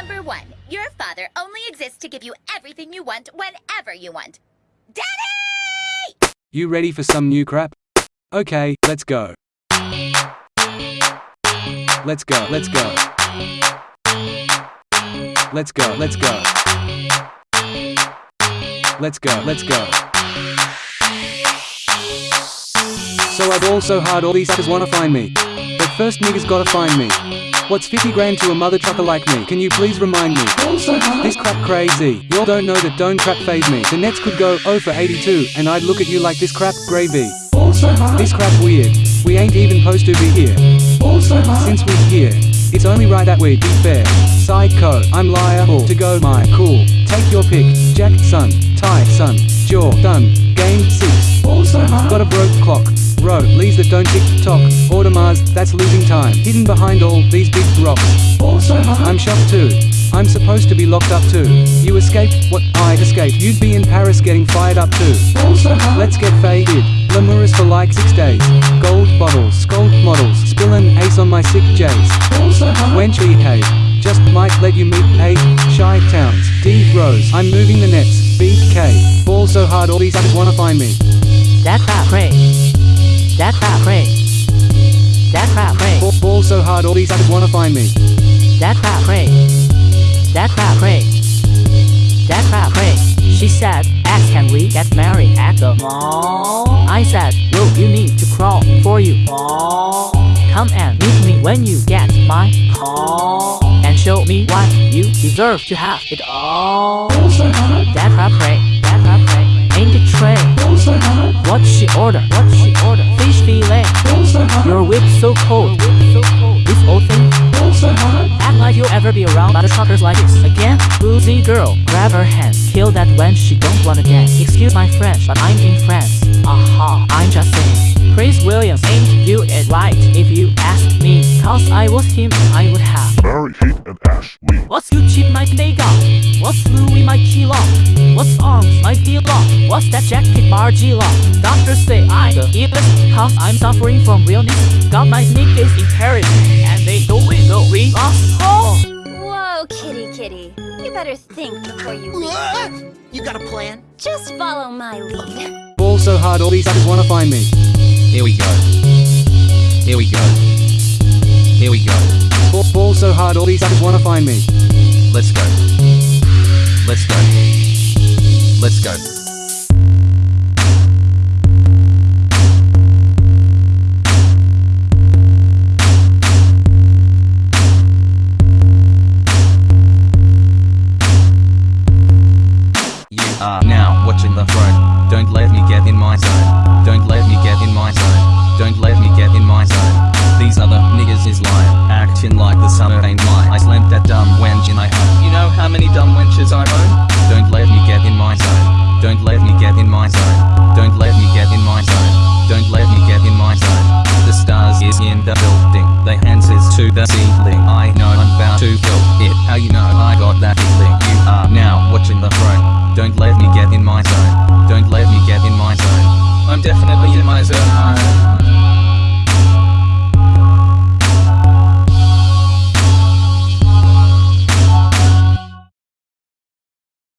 Number one, your father only exists to give you everything you want whenever you want. Daddy! You ready for some new crap? Okay, let's go. Let's go, let's go. Let's go, let's go. Let's go, let's go. So I've also hard all these suckers wanna find me. But first niggas gotta find me. What's 50 grand to a mother trucker like me? Can you please remind me? This crap crazy. Y'all don't know that don't crap phase me. The Nets could go 0 for 82, and I'd look at you like this crap gravy. This crap weird. We ain't even supposed to be here. Since we're here, it's only right that we be fair. Psycho, I'm liable to go my cool. Take your pick. Jack, son, tie, son, jaw, done. Game six. Got a broke clock. Row, leaves that don't tick tock. Audemars, that's losing time. Hidden behind all these big rocks. I'm shocked too. I'm supposed to be locked up too. You escaped? What? I escaped. You'd be in Paris getting fired up too. Also Let's get faded. Lemurus for like six days. Gold bottles, scold models, spillin' ace on my sick J's. Wench behave. Just might let you meet A. Shy towns. D Rose. I'm moving the nets. BK. Ball so hard all these others wanna find me. That crap pray. That crap pray. That crap pray. Ball, ball so hard all these others wanna find me. That crap pray. That crap pray. That crap pray. She said, X can we get married at the mall? I said, Will you need to crawl for you all? Come and meet me when you get my call And show me what you deserve to have it all That crap pray. That crap pray. Ain't it tray? What she order? What she order? Fish fillet. Your whip so cold. This old thing. Act like you'll ever be around other truckers like this again. Boozy girl, grab her hands. Kill that when she don't wanna dance. Excuse my French, but I'm in France. Aha, I'm just saying. Chris Williams ain't you it right if you ask me. Cause I was him, I would have. Mary Kate and Ashley. What's Gucci my Nega? What's Louis my Kilo? What's arms my Dilla? What's that jacket Margiela? Doctors say I the illest Cause I'm suffering from realness Got my niggas in Paris And they don't win no we lost home Whoa, kitty kitty. You better think before you leave. What? You got a plan? Just follow my lead. Ball so hard all these others wanna find me. Here we go. Here we go. Here we go. Ball, so hard all these others wanna find me. Let's go. Let's go. Let's go. bitchin' like the summer ain't mine I slammed that dumb wench in my own You know how many dumb wenches I own? Don't let me get in my zone. Don't let me get in my zone. Don't let me get in my zone. Don't let me get in my zone. The stars is in the building. The hands is to the ceiling. I know I'm bound to kill it. How you know I got that feeling? You are now watching the throne. Don't let me get in my zone. Don't let me get in my zone. I'm definitely in my zone.